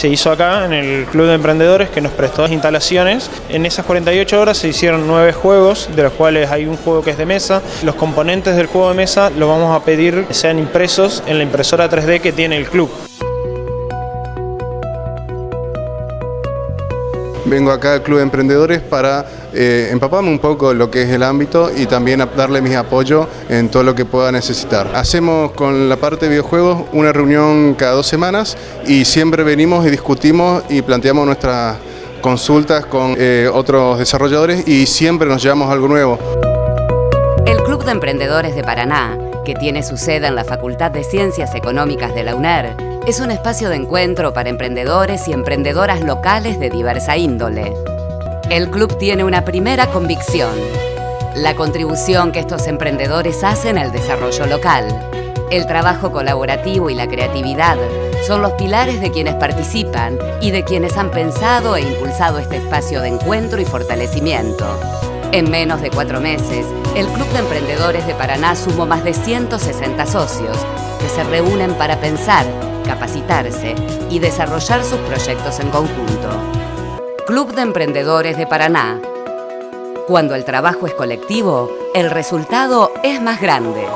Se hizo acá en el Club de Emprendedores que nos prestó las instalaciones. En esas 48 horas se hicieron nueve juegos, de los cuales hay un juego que es de mesa. Los componentes del juego de mesa los vamos a pedir que sean impresos en la impresora 3D que tiene el club. Vengo acá al Club de Emprendedores para eh, empaparme un poco lo que es el ámbito y también darle mi apoyo en todo lo que pueda necesitar. Hacemos con la parte de videojuegos una reunión cada dos semanas y siempre venimos y discutimos y planteamos nuestras consultas con eh, otros desarrolladores y siempre nos llevamos algo nuevo. El Club de Emprendedores de Paraná, que tiene su sede en la Facultad de Ciencias Económicas de la UNER, es un espacio de encuentro para emprendedores y emprendedoras locales de diversa índole. El club tiene una primera convicción, la contribución que estos emprendedores hacen al desarrollo local. El trabajo colaborativo y la creatividad son los pilares de quienes participan y de quienes han pensado e impulsado este espacio de encuentro y fortalecimiento. En menos de cuatro meses, el Club de Emprendedores de Paraná sumó más de 160 socios que se reúnen para pensar, capacitarse y desarrollar sus proyectos en conjunto. Club de Emprendedores de Paraná. Cuando el trabajo es colectivo, el resultado es más grande.